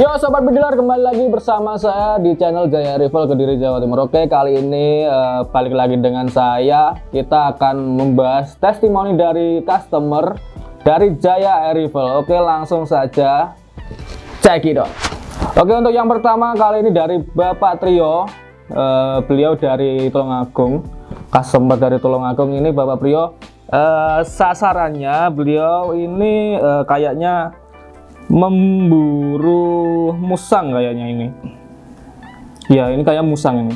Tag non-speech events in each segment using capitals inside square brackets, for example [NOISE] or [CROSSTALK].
Yo sobat bediler kembali lagi bersama saya di channel Jaya Rival Kediri Jawa Timur. Oke kali ini uh, balik lagi dengan saya. Kita akan membahas testimoni dari customer dari Jaya Rival. Oke langsung saja cek it Oke untuk yang pertama kali ini dari Bapak Trio. Uh, beliau dari Tulungagung. Customer dari Tulungagung ini Bapak Trio. Uh, sasarannya beliau ini uh, kayaknya memburu musang kayaknya ini. Ya ini kayak musang ini.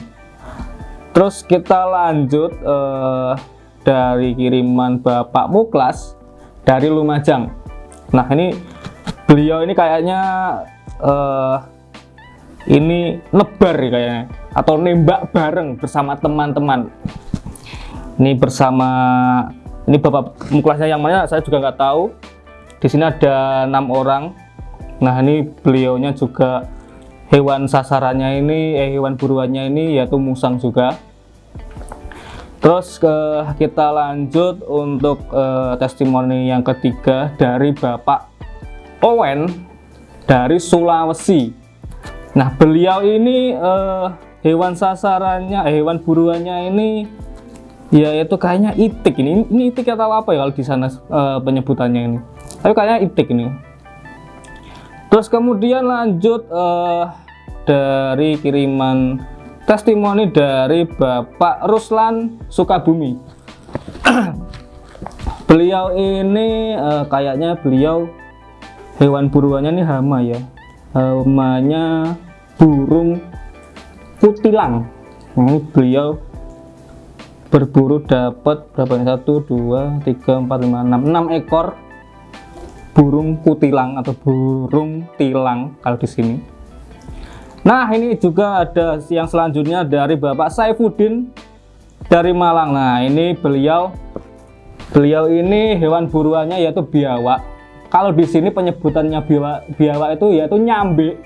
Terus kita lanjut uh, dari kiriman Bapak Muklas dari Lumajang. Nah ini beliau ini kayaknya uh, ini nebar kayaknya atau nembak bareng bersama teman-teman. Ini bersama ini Bapak Muklasnya yang mana saya juga nggak tahu. Di sini ada enam orang Nah ini beliaunya juga hewan sasarannya ini, eh, hewan buruannya ini yaitu musang juga. Terus ke, kita lanjut untuk uh, testimoni yang ketiga dari Bapak Owen dari Sulawesi. Nah beliau ini uh, hewan sasarannya, eh, hewan buruannya ini yaitu kayaknya itik ini. Ini itik atau apa ya kalau di sana uh, penyebutannya ini? Tapi kayaknya itik ini terus kemudian lanjut uh, dari kiriman testimoni dari Bapak Ruslan Sukabumi. [CLEARS THROAT] Beliau ini uh, kayaknya beliau hewan buruannya ini hama ya. Hamanya burung kutilang ini beliau berburu dapat berapa satu dua tiga empat lima enam. Enam ekor burung kutilang atau burung tilang kalau di sini. Nah, ini juga ada yang selanjutnya dari Bapak Saifuddin dari Malang. Nah, ini beliau beliau ini hewan buruannya yaitu biawak. Kalau di sini penyebutannya biawak, biawak itu yaitu nyambe.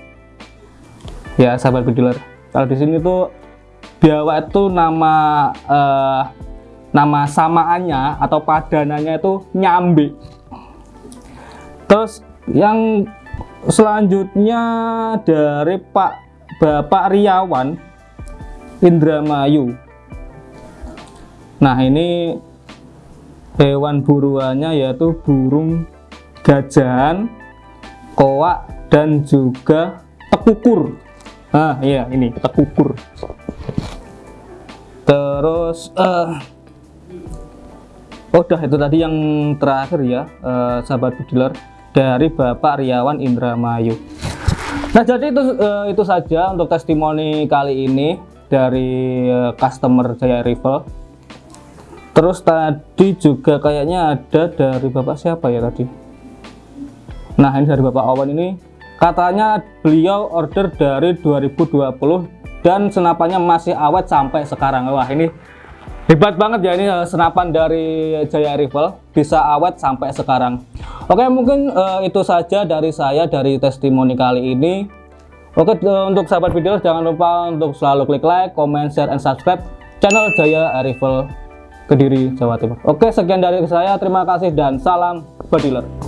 Ya, sahabat bediler. Kalau di sini tuh biawak itu nama eh, nama samaannya atau padanannya itu nyambe terus yang selanjutnya dari Pak Bapak Riawan Indramayu. Nah ini hewan buruannya yaitu burung gajahan koak dan juga tekukur. Nah iya ini tekukur. Terus uh, oh udah itu tadi yang terakhir ya uh, sahabat bediler dari Bapak Riawan Indramayu. Nah, jadi itu uh, itu saja untuk testimoni kali ini dari uh, customer Jaya Rival. Terus tadi juga kayaknya ada dari Bapak siapa ya tadi? Nah, ini dari Bapak Awan ini katanya beliau order dari 2020 dan senapannya masih awet sampai sekarang. Wah, ini hebat banget ya ini uh, senapan dari Jaya Rival bisa awet sampai sekarang oke mungkin uh, itu saja dari saya dari testimoni kali ini. Oke uh, untuk sahabat video jangan lupa untuk selalu klik like comment share and subscribe channel Jaya Rival Kediri Jawa Timur. Oke sekian dari saya. Terima kasih dan salam bediler